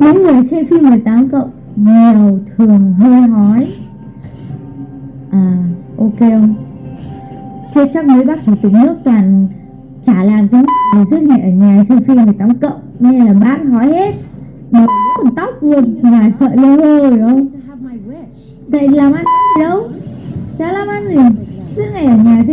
những người xem phim 18 cộng, nhiều thường hơi hói. À ok không? Chưa chắc mấy bác chủ tịch nước toàn chả làm cái gì suốt ngày ở nhà xem phim 18 cộng. Nên là bác hói hết. Mà còn tóc luôn ngoài sợi lơ hơ hiểu không? Tại. Vậy làm ăn gì đâu? Chả làm ăn gì. Suốt ngày ở nhà xem